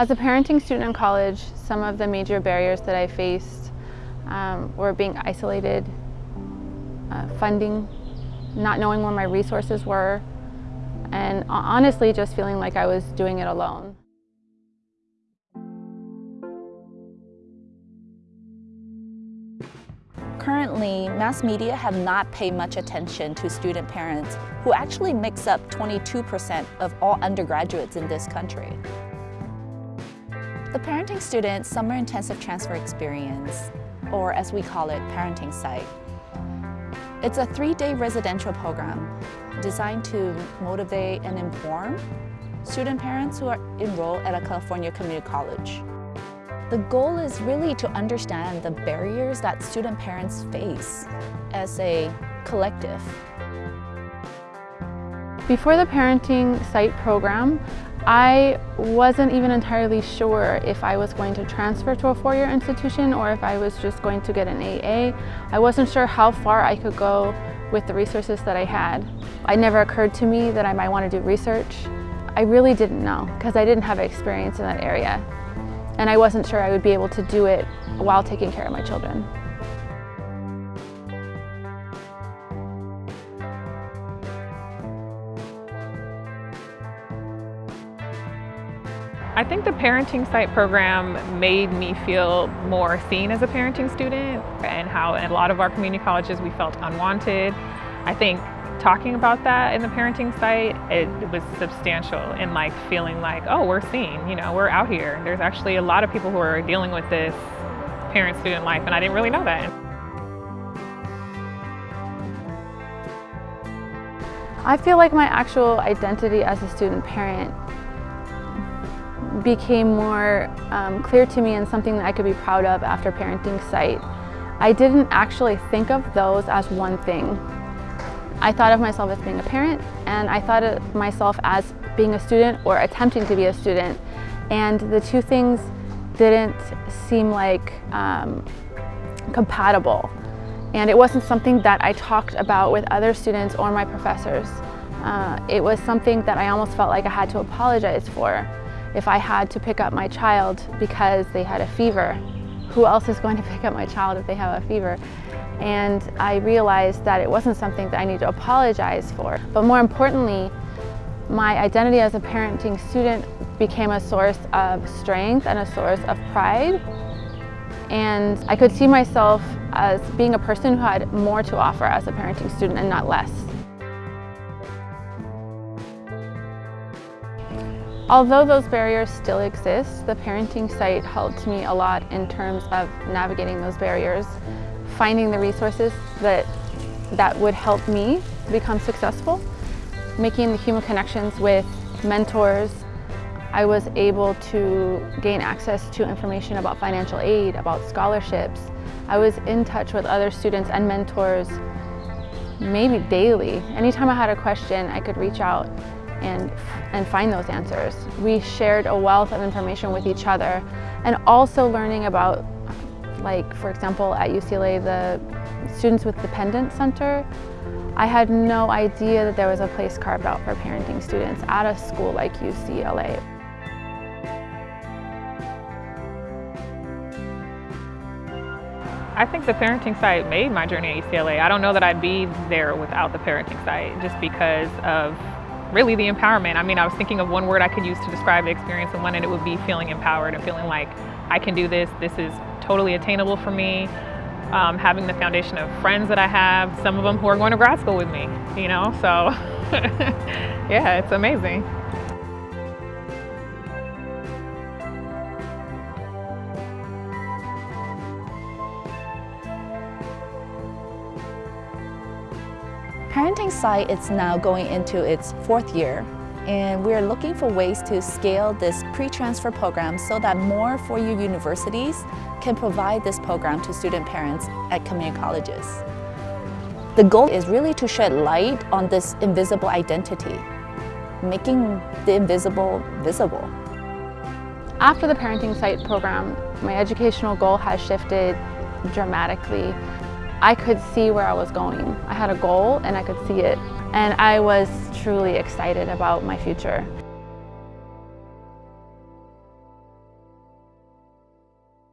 As a parenting student in college, some of the major barriers that I faced um, were being isolated, uh, funding, not knowing where my resources were, and honestly just feeling like I was doing it alone. Currently, mass media have not paid much attention to student parents who actually makes up 22% of all undergraduates in this country. The Parenting Student Summer Intensive Transfer Experience, or as we call it, Parenting Site. It's a three-day residential program designed to motivate and inform student parents who are enrolled at a California community college. The goal is really to understand the barriers that student parents face as a collective. Before the Parenting Site program, I wasn't even entirely sure if I was going to transfer to a four-year institution or if I was just going to get an AA. I wasn't sure how far I could go with the resources that I had. It never occurred to me that I might want to do research. I really didn't know because I didn't have experience in that area. And I wasn't sure I would be able to do it while taking care of my children. I think the Parenting Site program made me feel more seen as a parenting student and how in a lot of our community colleges we felt unwanted. I think talking about that in the Parenting Site, it, was substantial in like feeling like, oh, we're seen, you know, we're out here. There's actually a lot of people who are dealing with this parent-student life and I didn't really know that. I feel like my actual identity as a student parent became more um, clear to me and something that I could be proud of after Parenting Site. I didn't actually think of those as one thing. I thought of myself as being a parent and I thought of myself as being a student or attempting to be a student and the two things didn't seem like um, compatible and it wasn't something that I talked about with other students or my professors. Uh, it was something that I almost felt like I had to apologize for if I had to pick up my child because they had a fever. Who else is going to pick up my child if they have a fever? And I realized that it wasn't something that I need to apologize for. But more importantly, my identity as a parenting student became a source of strength and a source of pride. And I could see myself as being a person who had more to offer as a parenting student and not less. Although those barriers still exist, the parenting site helped me a lot in terms of navigating those barriers, finding the resources that, that would help me become successful, making the human connections with mentors. I was able to gain access to information about financial aid, about scholarships. I was in touch with other students and mentors maybe daily. Anytime I had a question, I could reach out and, and find those answers. We shared a wealth of information with each other and also learning about, like for example at UCLA, the Students with Dependent Center. I had no idea that there was a place carved out for parenting students at a school like UCLA. I think the parenting site made my journey at UCLA. I don't know that I'd be there without the parenting site just because of really the empowerment. I mean, I was thinking of one word I could use to describe the experience and one and It would be feeling empowered and feeling like I can do this. This is totally attainable for me. Um, having the foundation of friends that I have, some of them who are going to grad school with me, you know, so yeah, it's amazing. Parenting Site is now going into its fourth year and we're looking for ways to scale this pre-transfer program so that more four-year universities can provide this program to student parents at community colleges. The goal is really to shed light on this invisible identity, making the invisible visible. After the Parenting Site program, my educational goal has shifted dramatically. I could see where I was going. I had a goal and I could see it. And I was truly excited about my future.